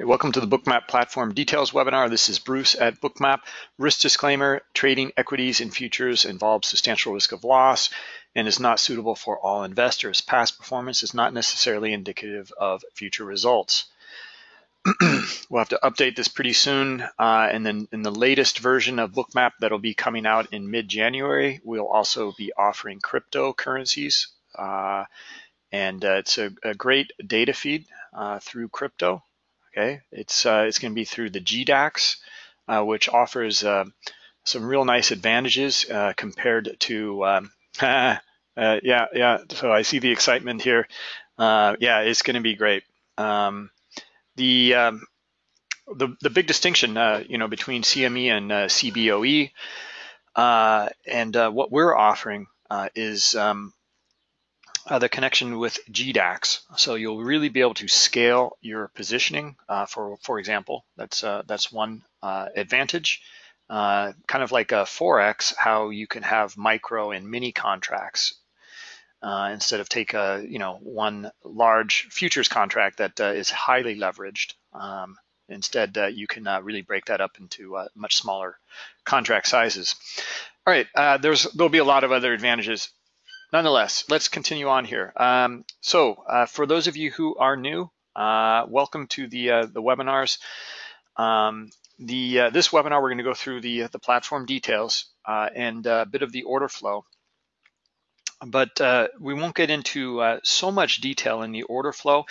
Okay, welcome to the Bookmap Platform Details webinar. This is Bruce at Bookmap. Risk disclaimer, trading equities and futures involves substantial risk of loss and is not suitable for all investors. Past performance is not necessarily indicative of future results. we'll have to update this pretty soon. Uh, and then in the latest version of Bookmap that'll be coming out in mid-January, we'll also be offering cryptocurrencies. Uh, and uh, it's a, a, great data feed uh, through crypto. Okay, it's uh, it's going to be through the GDAX, uh, which offers uh, some real nice advantages uh, compared to. Um, uh, yeah, yeah. So I see the excitement here. Uh, yeah, it's going to be great. Um, the um, the the big distinction, you know, between CME and CBOE, and what we're offering is um, uh, the connection with GDAX. So you'll really be able to scale your positioning. Uh, for for example, that's uh, that's one uh, advantage. Uh, kind of like a forex, how you can have micro and mini contracts uh, instead of take a you know one large futures contract that is highly leveraged. Um, instead, you can really break that up into much smaller contract sizes. All right, there's there'll be a lot of other advantages nonetheless, let's continue on here. Um, so uh, for those of you who are new, uh, welcome to the uh, the webinars. Um, the uh, this webinar we're going to go through the the platform details uh, and a bit of the order flow, but uh, we won't get into so much detail in the order flow.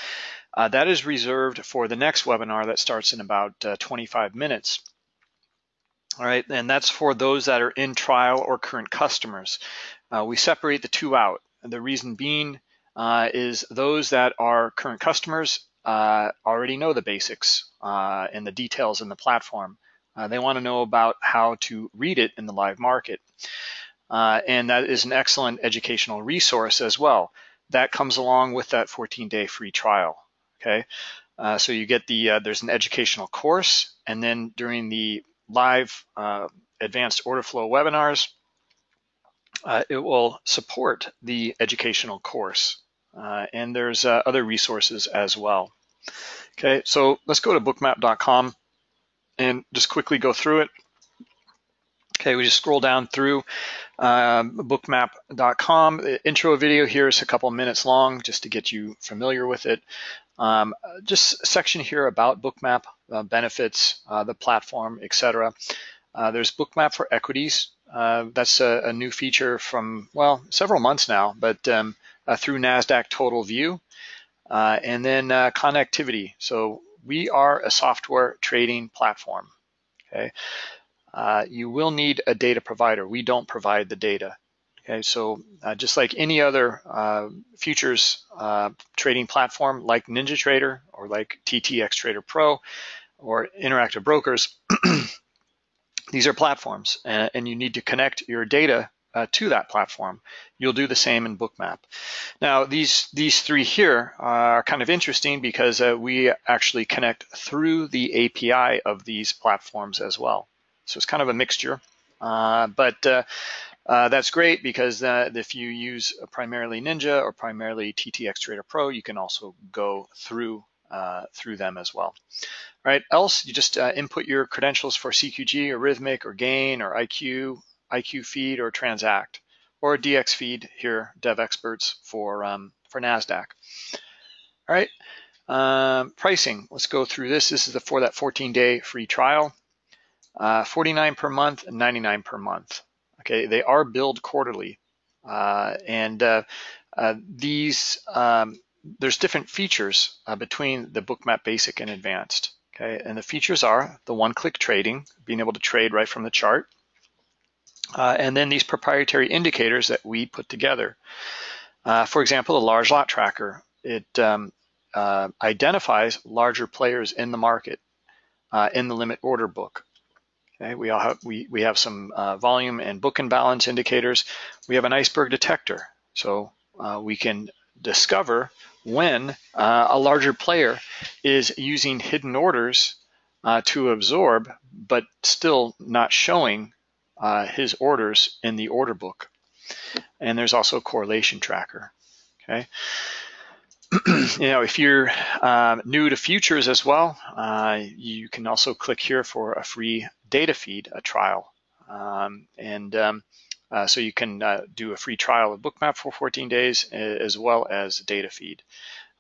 that is reserved for the next webinar that starts in about 25 minutes. All right, and that's for those that are in trial or current customers. Uh, we separate the two out. The reason being uh, is those that are current customers uh, already know the basics uh, and the details in the platform. Uh, they want to know about how to read it in the live market. Uh, and that is an excellent educational resource as well. That comes along with that 14-day free trial. Okay, so you get the there's an educational course, and then during the live advanced order flow webinars, uh, it will support the educational course. Uh, and there's uh, other resources as well. Okay, so let's go to bookmap.com and just quickly go through it. Okay, we just scroll down through um, bookmap.com. The intro video here is a couple minutes long just to get you familiar with it. Um, just section here about Bookmap, uh, benefits, uh, the platform, etc. Uh, there's Bookmap for equities. Uh, that's a, a, new feature from, well, several months now, but um, uh, through NASDAQ Total View. Uh, and then uh, connectivity. So we are a software trading platform, okay? Uh, you will need a data provider. We don't provide the data. Okay, so just like any other futures trading platform like NinjaTrader or like TTX Trader Pro or Interactive Brokers, these are platforms and, and you need to connect your data uh, to that platform. You'll do the same in Bookmap. Now, these these three here are kind of interesting because uh, we actually connect through the API of these platforms as well. So it's kind of a mixture, uh, but uh, uh, that's great because uh, if you use primarily Ninja or primarily TTX Trader Pro, you can also go through through them as well. All right, else you just uh, input your credentials for CQG or Rithmic or Gain or IQ, IQ Feed or Transact, or DX Feed here, Devexperts for, um, for NASDAQ. All right, um, pricing, let's go through this. This is the, for that 14-day free trial. Uh, 49 per month and 99 per month. Okay, they are billed quarterly. Uh, and uh, uh these, um, there's different features uh, between the Bookmap Basic and Advanced. Okay, and the features are the one-click trading, being able to trade right from the chart, uh, and then these proprietary indicators that we put together. Uh, for example, the large lot tracker, it um, uh, identifies larger players in the market uh, in the limit order book. Okay, we, all have, we, we have some uh, volume and book and balance indicators. We have an iceberg detector, so we can discover when uh, a larger player is using hidden orders uh, to absorb, but still not showing uh, his orders in the order book. And there's also a correlation tracker. Okay. you know, if you're um, new to futures as well, uh, you can also click here for a free data feed, a trial. Um, and um, uh, so you can uh, do a free trial of Bookmap for 14 days as well as data feed.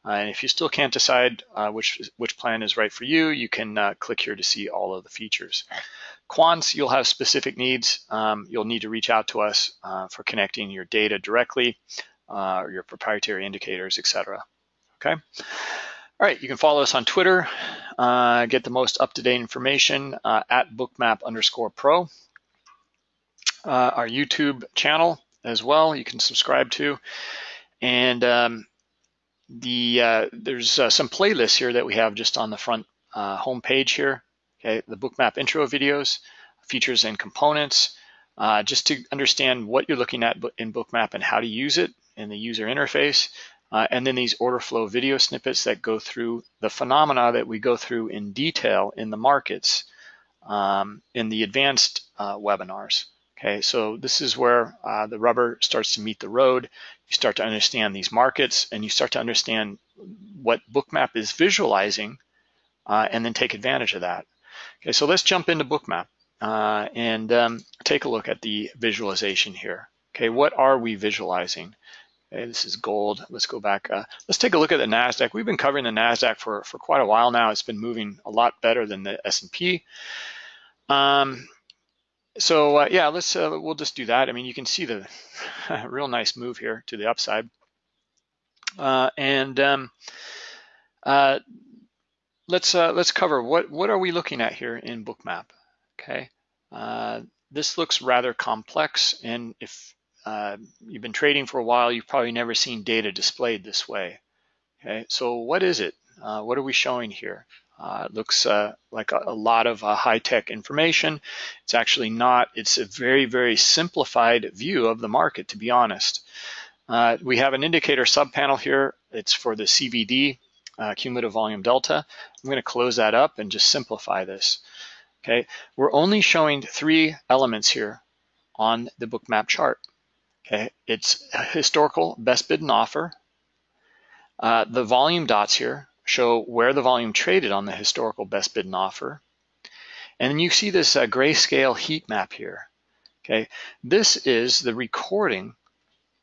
Uh, and if you still can't decide uh, which which plan is right for you, you can uh, click here to see all of the features. Quants, you'll have specific needs. Um, you'll need to reach out to us for connecting your data directly, or your proprietary indicators, etc okay? All right, you can follow us on Twitter, uh, get the most up-to-date information uh, at bookmap underscore pro. Uh, our YouTube channel as well, you can subscribe to. And um, the uh, there's uh, some playlists here that we have just on the front uh, home page here. Okay, the bookmap intro videos, features and components, just to understand what you're looking at in bookmap and how to use it in the user interface. Uh, and then these order flow video snippets that go through the phenomena that we go through in detail in the markets um, in the advanced uh, webinars. Okay, so this is where uh, the rubber starts to meet the road. You start to understand these markets and you start to understand what Bookmap is visualizing uh, and then take advantage of that. Okay, so let's jump into Bookmap uh, and um, take a look at the visualization here. Okay, what are we visualizing? Okay, this is gold. Let's go back. Uh, let's take a look at the NASDAQ. We've been covering the NASDAQ for, for quite a while now. It's been moving a lot better than the S&P. Um, so uh, yeah, let's uh, we'll just do that. I mean, you can see the real nice move here to the upside. Uh, and um, uh, let's uh, let's cover what what are we looking at here in Bookmap. Okay, this looks rather complex, and if uh, you've been trading for a while, you've probably never seen data displayed this way. Okay, so what is it? Uh, what are we showing here? Uh, it looks uh, like a, a, lot of uh, high-tech information. It's actually not. It's a very, very simplified view of the market, to be honest. Uh, we have an indicator subpanel here. It's for the CVD, cumulative volume delta. I'm going to close that up and just simplify this. Okay, we're only showing three elements here on the bookmap chart. Okay, it's historical best bid and offer. Uh, the volume dots here show where the volume traded on the historical best bid and offer. And then you see this uh, grayscale heat map here. Okay, this is the recording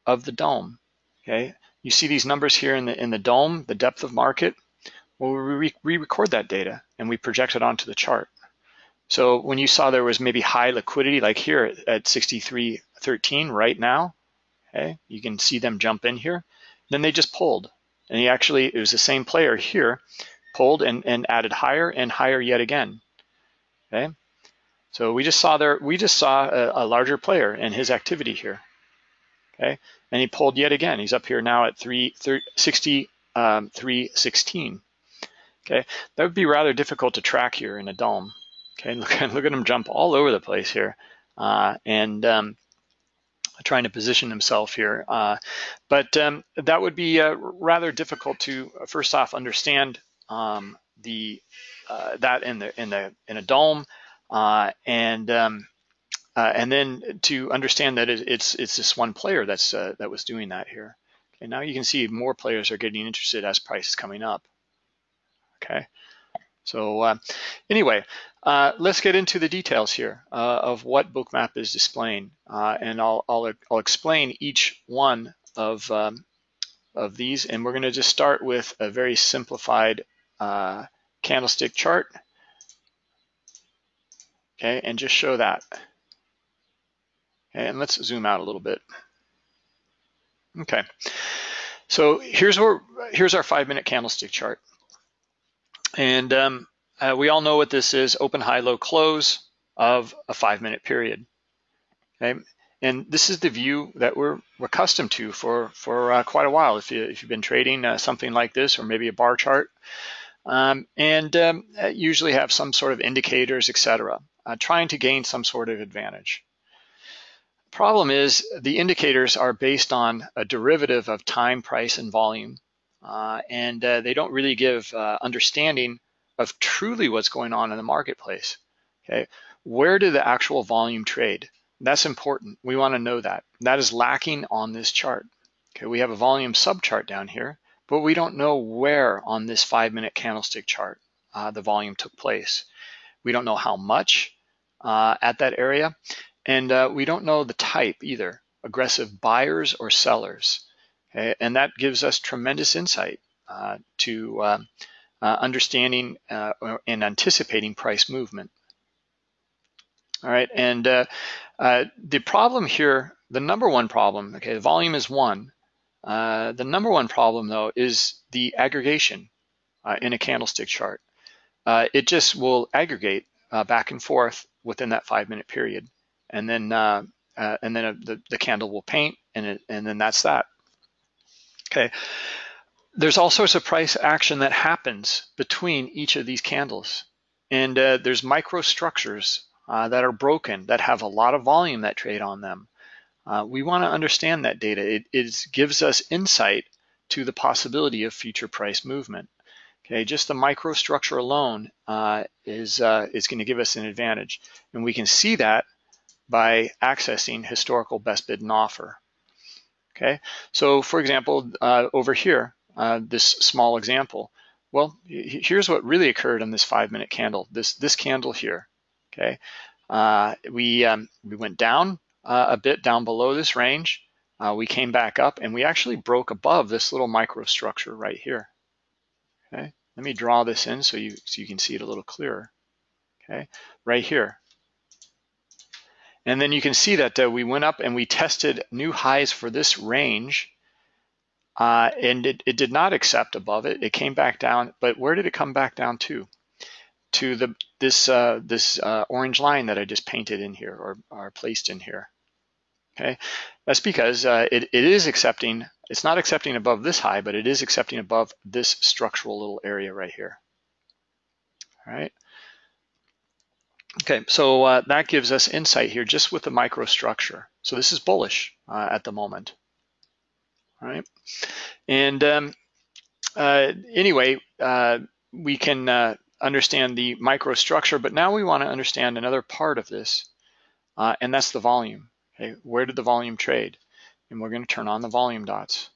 of the DOM. Okay, you see these numbers here in the in the DOM, the depth of market. Well, we re-record that data and we project it onto the chart. So when you saw there was maybe high liquidity, like here at 63.13 right now, okay, you can see them jump in here. Then they just pulled. And he actually, it was the same player here, pulled and, and added higher and higher yet again. Okay, so we just saw there, we just saw a, a larger player and his activity here. Okay, and he pulled yet again. He's up here now at 3, 3 60, um, 316. Okay, that would be rather difficult to track here in a DOM. Okay, look, look at him jump all over the place here. Uh, and um, trying to position himself here. Uh, but um, that would be uh, rather difficult to uh, first off understand um, the uh, that in the in the in a DOM, uh, and um, uh, and then to understand that it, it's it's this one player that's that was doing that here. Okay, now you can see more players are getting interested as price is coming up. Okay. So anyway, uh, let's get into the details here uh, of what Bookmap is displaying. Uh, and I'll, I'll, I'll, explain each one of, um, of these. And we're gonna just start with a very simplified uh, candlestick chart. Okay, and just show that. Okay, and let's zoom out a little bit. Okay, so here's, here's our five minute candlestick chart. And um, uh, we all know what this is, open, high, low, close of a five minute period. Okay? And this is the view that we're, accustomed to for, for uh, quite a while if, you, if you've been trading uh, something like this or maybe a bar chart. Um, and um, uh, usually have some sort of indicators, etc., uh, trying to gain some sort of advantage. Problem is the indicators are based on a derivative of time, price, and volume. Uh, and they don't really give understanding of truly what's going on in the marketplace. Okay, where did the actual volume trade? That's important. We want to know that. That is lacking on this chart. Okay, we have a volume subchart down here, but we don't know where on this five minute candlestick chart uh, the volume took place. We don't know how much uh, at that area, and uh, we don't know the type either, aggressive buyers or sellers. Okay? And that gives us tremendous insight uh, to um, uh, understanding uh, and anticipating price movement. All right, and the problem here, the number one problem, okay, the volume is one, uh, the number one problem though is the aggregation uh, in a candlestick chart. Uh, it just will aggregate uh, back and forth within that five minute period. And then uh, and then the, the candle will paint and, it, and then that's that. Okay. There's all sorts of price action that happens between each of these candles. And there's microstructures that are broken that have a lot of volume that trade on them. Uh, we want to understand that data. It, it, gives us insight to the possibility of future price movement. Okay, just the microstructure alone uh, is, uh, is going to give us an advantage. And we can see that by accessing historical best bid and offer. Okay, so for example, uh, over here, uh, this small example, well, here's what really occurred on this five minute candle, this, this candle here, okay? Uh, we, um, we went down, uh, a bit down below this range. Uh, we came back up and we actually broke above this little microstructure right here. Okay, let me draw this in so you, so you can see it a little clearer. Okay, right here. And then you can see that uh, we went up and we tested new highs for this range uh, and it, it, did not accept above it. It came back down, but where did it come back down to? To the this uh, this uh, orange line that I just painted in here or, or placed in here. Okay, that's because uh, it, it is accepting, it's not accepting above this high, but it is accepting above this structural little area right here. All right. Okay, so uh, that gives us insight here just with the microstructure. So this is bullish uh, at the moment. All right. And um, uh, anyway, uh, we can uh, understand the microstructure, but now we want to understand another part of this, and that's the volume. Okay, where did the volume trade? And we're going to turn on the volume dots.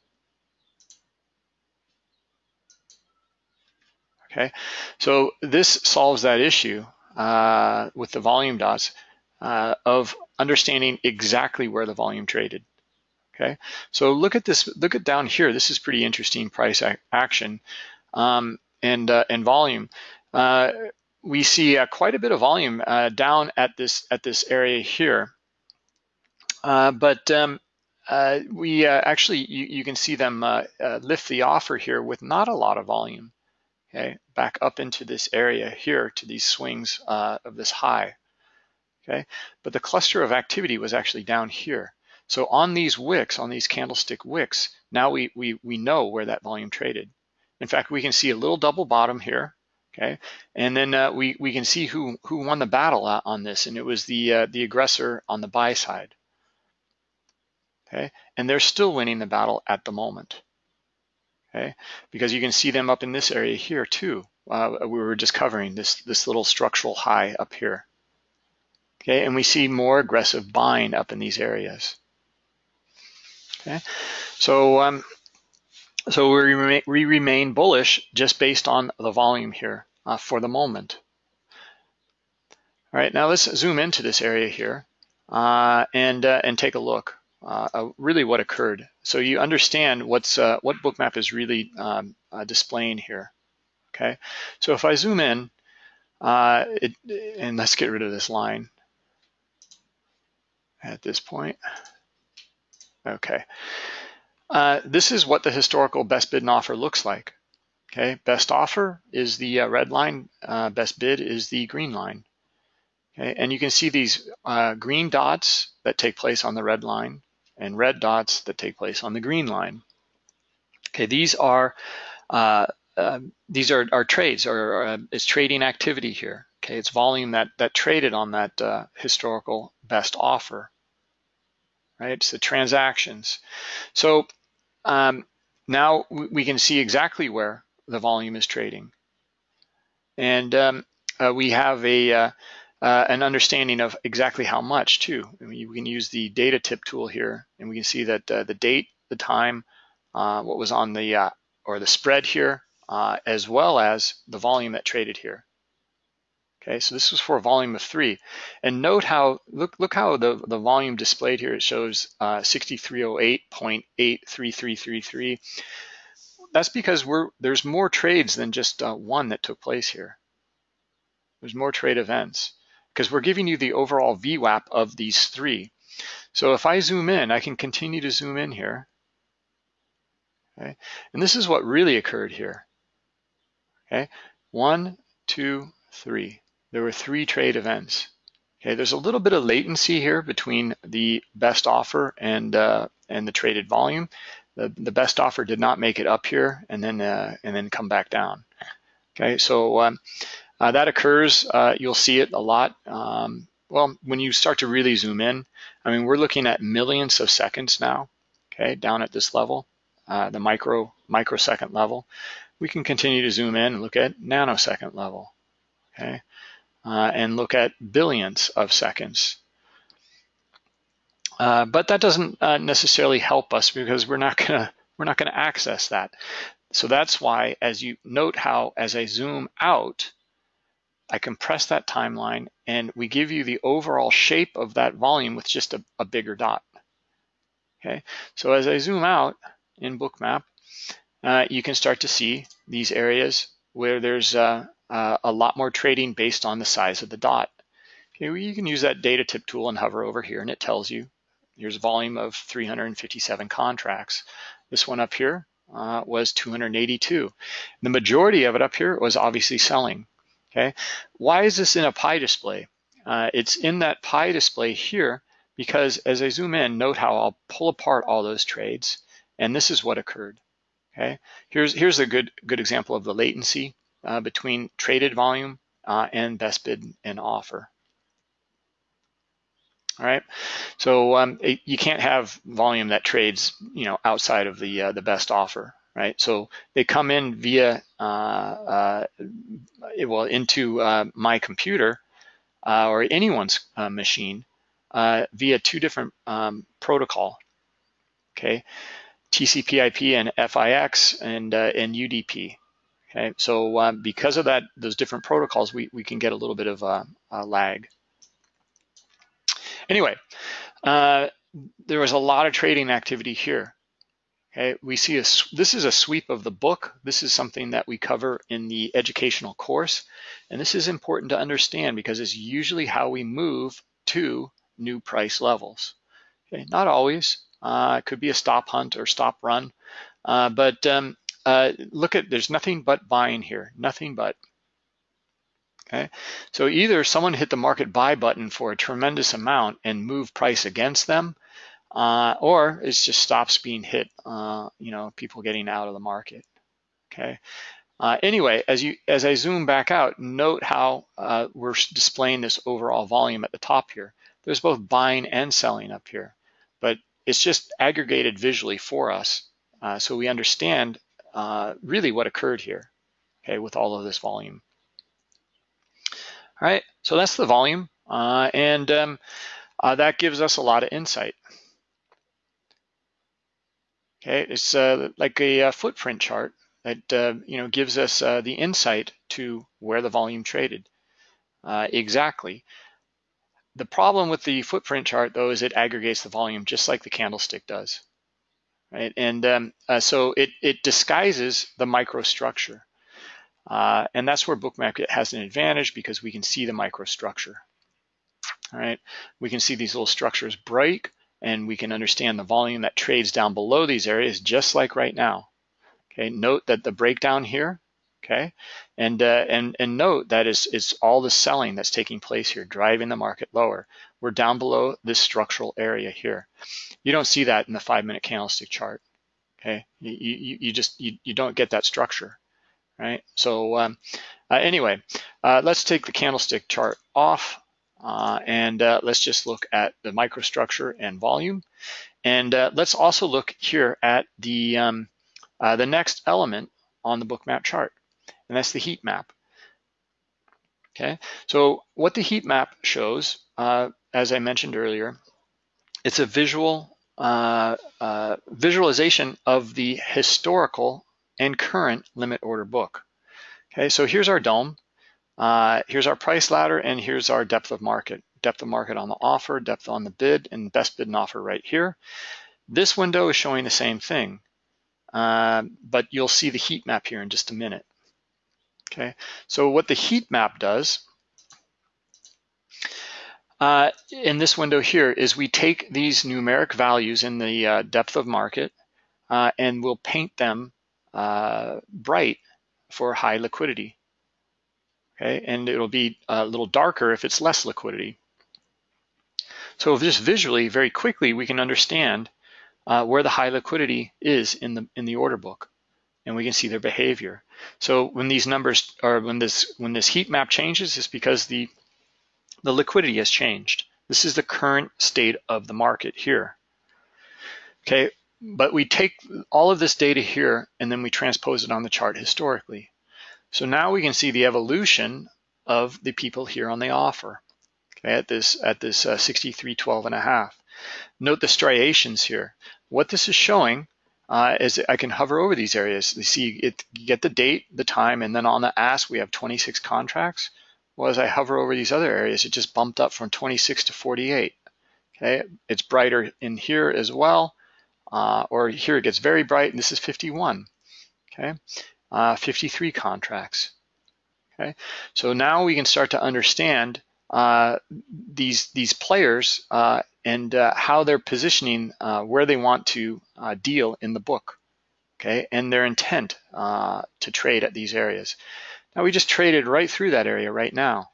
Okay, so this solves that issue uh, with the volume dots uh, of understanding exactly where the volume traded. Okay, so look at this, look at down here. This is pretty interesting price ac action um, and, uh, and volume. Uh, we see uh, quite a bit of volume uh, down at this, at this area here. Uh, but um, uh, we actually, you, you, can see them lift the offer here with not a lot of volume, okay, back up into this area here to these swings of this high, okay? But the cluster of activity was actually down here. So on these wicks, on these candlestick wicks, now we, we, we know where that volume traded. In fact, we can see a little double bottom here, okay? And then uh, we, we can see who, who won the battle on this, and it was the, uh, the aggressor on the buy side okay? And they're still winning the battle at the moment, okay? Because you can see them up in this area here too. Uh, we were just covering this, this little structural high up here, okay? And we see more aggressive buying up in these areas, okay? So, um, so we remain, we remain bullish just based on the volume here uh, for the moment. All right, now let's zoom into this area here uh, and, uh, and take a look uh, really what occurred. So you understand what's uh, what bookmap is really um, uh, displaying here. Okay, so if I zoom in, it, and let's get rid of this line at this point. Okay, uh, this is what the historical best bid and offer looks like. Okay, best offer is the red line, best bid is the green line. Okay, and you can see these green dots that take place on the red line and red dots that take place on the green line. Okay, these are uh, uh, these are, are trades or uh, is trading activity here. Okay, it's volume that that traded on that uh, historical best offer. Right, it's the transactions. So um, now we can see exactly where the volume is trading, and um, uh, we have a uh, uh, an understanding of exactly how much too. I mean, we can use the data tip tool here and we can see that uh, the date, the time, uh, what was on the uh, or the spread here, as well as the volume that traded here. Okay, so this was for a volume of three. And note how, look look how the, the volume displayed here, it shows uh, 6308.83333. That's because we're there's more trades than just uh, one that took place here. There's more trade events because we're giving you the overall VWAP of these three. So if I zoom in, I can continue to zoom in here. Okay, and this is what really occurred here. Okay, one, two, three there were three trade events. Okay, there's a little bit of latency here between the best offer and uh, and the traded volume. The, the best offer did not make it up here and then uh, and then come back down. Okay, so um, uh, that occurs. Uh, you'll see it a lot. Um, well, when you start to really zoom in, I mean, we're looking at millions of seconds now. Okay, down at this level, uh, the micro microsecond level. We can continue to zoom in and look at nanosecond level. Okay, uh, and look at billions of seconds. Uh, but that doesn't uh, necessarily help us because we're not gonna we're not gonna access that. So that's why, as you note how as I zoom out, I compress that timeline and we give you the overall shape of that volume with just a, a bigger dot. Okay, so as I zoom out in Bookmap, uh, you can start to see these areas where there's uh, uh, a lot more trading based on the size of the dot. Okay, well, you can use that data tip tool and hover over here and it tells you here's a volume of 357 contracts. This one up here uh, was 282. The majority of it up here was obviously selling. Okay, why is this in a pie display? Uh, it's in that pie display here because as I zoom in, note how I'll pull apart all those trades, and this is what occurred. Okay, here's here's a good good example of the latency between traded volume uh, and best bid and offer. All right, so um, it, you can't have volume that trades, you know, outside of the uh, the best offer, right? So they come in via, uh, uh, well, into uh, my computer or anyone's machine via two different um, protocol, okay? TCP/IP and FIX and and UDP. Okay, so uh, because of that, those different protocols, we, we can get a little bit of a, a lag. Anyway, uh, there was a lot of trading activity here. Okay, we see a, this is a sweep of the book. This is something that we cover in the educational course. And this is important to understand because it's usually how we move to new price levels. Okay, not always. Uh, it could be a stop hunt or stop run. Uh, but um, uh, look at, there's nothing but buying here, nothing but. Okay, so either someone hit the market buy button for a tremendous amount and move price against them, uh, or it just stops being hit, uh, you know, people getting out of the market. Okay. Uh, anyway, as you as I zoom back out, note how uh, we're displaying this overall volume at the top here. There's both buying and selling up here, but it's just aggregated visually for us, uh, so we understand uh, really what occurred here, okay, with all of this volume. All right, so that's the volume, uh, and um, uh, that gives us a lot of insight. Okay, it's uh, like a, a, uh, footprint chart that you know gives us the insight to where the volume traded exactly. The problem with the footprint chart, though, is it aggregates the volume just like the candlestick does right? And um, uh, so it, it disguises the microstructure. Uh, and that's where Bookmap has an advantage because we can see the microstructure. All right, we can see these little structures break and we can understand the volume that trades down below these areas just like right now. Okay, note that the breakdown here, okay, and uh, and and note that is is all the selling that's taking place here, driving the market lower. We're down below this structural area here. You don't see that in the five minute candlestick chart. Okay, you, you, you just, you, you don't get that structure, right? So um, uh, anyway, uh, let's take the candlestick chart off uh, and uh, let's just look at the microstructure and volume. And uh, let's also look here at the, um, uh, the next element on the Bookmap chart, and that's the heat map. Okay, so what the heat map shows, as I mentioned earlier, it's a visual uh, uh, visualization of the historical and current limit order book. Okay, so here's our DOM, Uh, here's our price ladder, and here's our depth of market. Depth of market on the offer, depth on the bid, and best bid and offer right here. This window is showing the same thing, uh, but you'll see the heat map here in just a minute. Okay, so what the heat map does uh, in this window here is we take these numeric values in the uh, depth of market uh, and we'll paint them uh, bright for high liquidity. Okay, and it'll be a little darker if it's less liquidity. So just visually, very quickly, we can understand uh, where the high liquidity is in the in the order book, and we can see their behavior. So when these numbers are when this when this heat map changes, it's because the the liquidity has changed. This is the current state of the market here. Okay, but we take all of this data here and then we transpose it on the chart historically. So now we can see the evolution of the people here on the offer okay, at this at this uh, 63.12 and a half. Note the striations here. What this is showing uh, is I can hover over these areas. You see it, you get the date, the time, and then on the ask we have 26 contracts. Well, as I hover over these other areas, it just bumped up from 26 to 48. Okay, it's brighter in here as well, uh, or here it gets very bright, and this is 51. Okay, uh, 53 contracts. Okay, so now we can start to understand uh, these these players uh, and uh, how they're positioning uh, where they want to deal in the book. Okay, and their intent to trade at these areas. Now we just traded right through that area right now.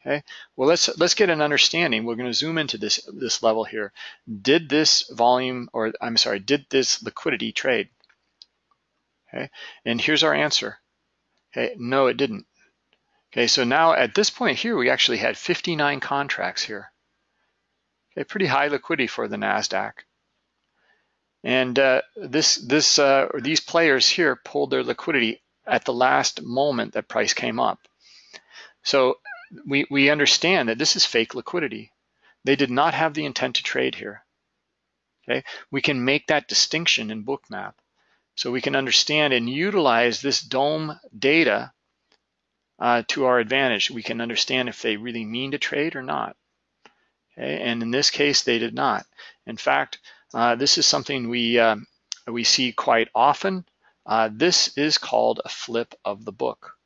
Okay, well let's let's get an understanding. We're going to zoom into this this level here. Did this volume, or I'm sorry, did this liquidity trade? Okay, and here's our answer. Okay, no, it didn't. Okay, so now at this point here, we actually had 59 contracts here. Okay, pretty high liquidity for the Nasdaq. And uh, this this uh, these players here pulled their liquidity at the last moment that price came up. So we, we understand that this is fake liquidity. They did not have the intent to trade here. Okay, we can make that distinction in Bookmap. So we can understand and utilize this DOM data uh, to our advantage. We can understand if they really mean to trade or not. Okay, and in this case, they did not. In fact, uh, this is something we um, we see quite often uh, this is called a flip of the book.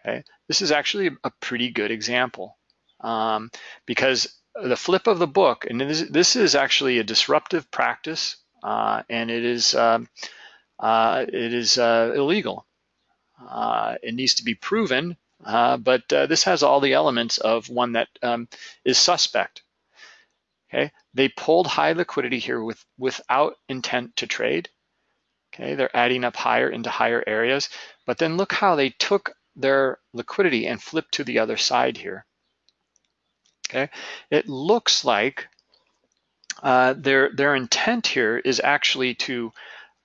Okay, this is actually a pretty good example um, because the flip of the book, and this, this is actually a disruptive practice, uh, and it is um, uh, it is uh, illegal. Uh, it needs to be proven, uh, but this has all the elements of one that um, is suspect. Okay, they pulled high liquidity here with without intent to trade. Okay, they're adding up higher into higher areas, but then look how they took their liquidity and flipped to the other side here. Okay, it looks like uh, their their intent here is actually to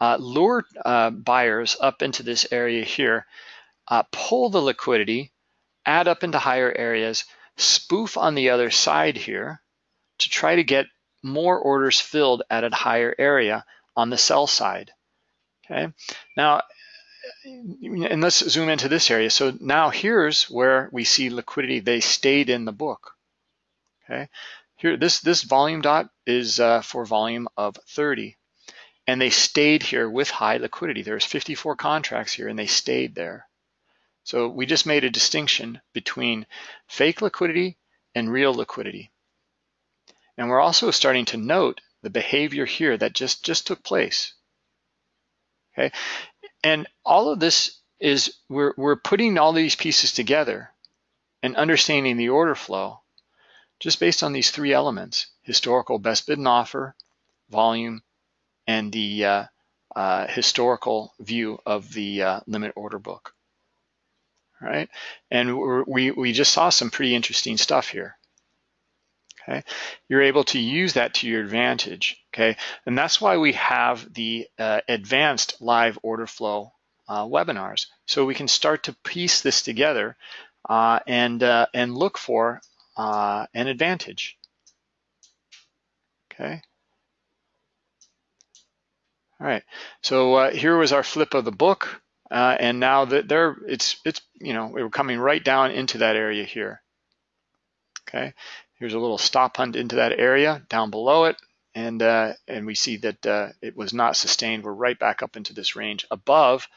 uh, lure uh, buyers up into this area here, uh, pull the liquidity, add up into higher areas, spoof on the other side here to try to get more orders filled at a higher area on the sell side. Okay, now, and let's zoom into this area. So now here's where we see liquidity. They stayed in the book. Okay, here this this volume dot is uh, for volume of 30, and they stayed here with high liquidity. There's 54 contracts here, and they stayed there. So we just made a distinction between fake liquidity and real liquidity. And we're also starting to note the behavior here that just, just took place okay? And all of this is, we're, we're putting all these pieces together and understanding the order flow just based on these three elements, historical best bid and offer, volume, and the uh, uh, historical view of the uh, limit order book, right? And we, we just saw some pretty interesting stuff here okay? You're able to use that to your advantage, okay? And that's why we have the uh, advanced live order flow uh, webinars. So we can start to piece this together uh, and, uh, and look for uh, an advantage, okay? All right, so uh, here was our flip of the book, and now that there, it's it's you know we're coming right down into that area here. Okay, here's a little stop hunt into that area down below it, and uh, and we see that uh, it was not sustained. We're right back up into this range above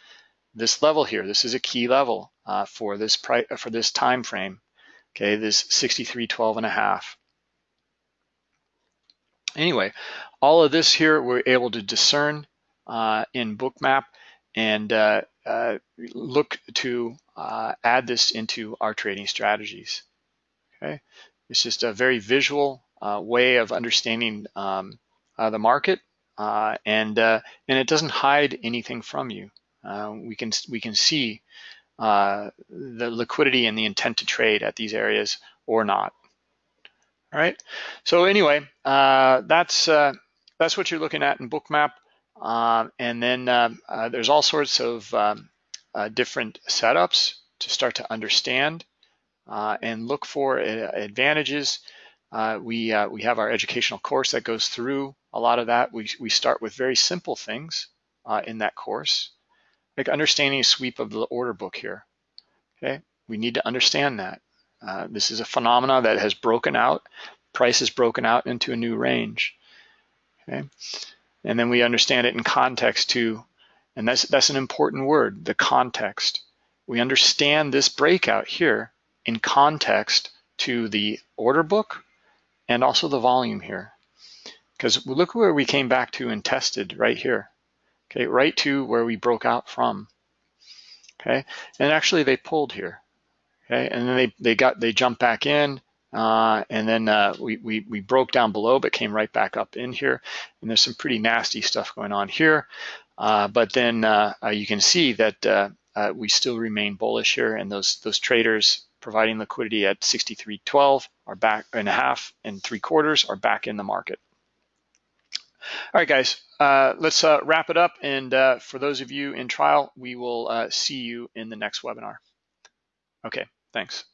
this level here. This is a key level uh, for this price for this time frame. Okay, this 63.12 and a half. Anyway, all of this here we're able to discern uh, in Bookmap and uh, uh, look to uh, add this into our trading strategies. Okay, it's just a very visual uh, way of understanding um, uh, the market, and and it doesn't hide anything from you. we can we can see the liquidity and the intent to trade at these areas or not. All right. So anyway, that's that's what you're looking at in Bookmap. Um, and then um, uh, there's all sorts of um, uh, different setups to start to understand uh, and look for uh, advantages. Uh, we, uh, we have our educational course that goes through a lot of that. We, we start with very simple things in that course, like understanding a sweep of the order book here. Okay, we need to understand that. this is a phenomena that has broken out, price has broken out into a new range. Okay. And then we understand it in context too. And that's, that's an important word, the context. We understand this breakout here in context to the order book and also the volume here. Because look where we came back to and tested right here. Okay, right to where we broke out from. Okay, and actually they pulled here. Okay, and then they, they got they jumped back in uh, and then uh, we, we, we, broke down below, but came right back up in here. And there's some pretty nasty stuff going on here. Uh, but then uh, uh, you can see that uh, we still remain bullish here, and those those traders providing liquidity at 63.12 are back and a half and three quarters are back in the market. All right, guys, uh, let's uh, wrap it up. And uh, for those of you in trial, we will see you in the next webinar. Okay, thanks.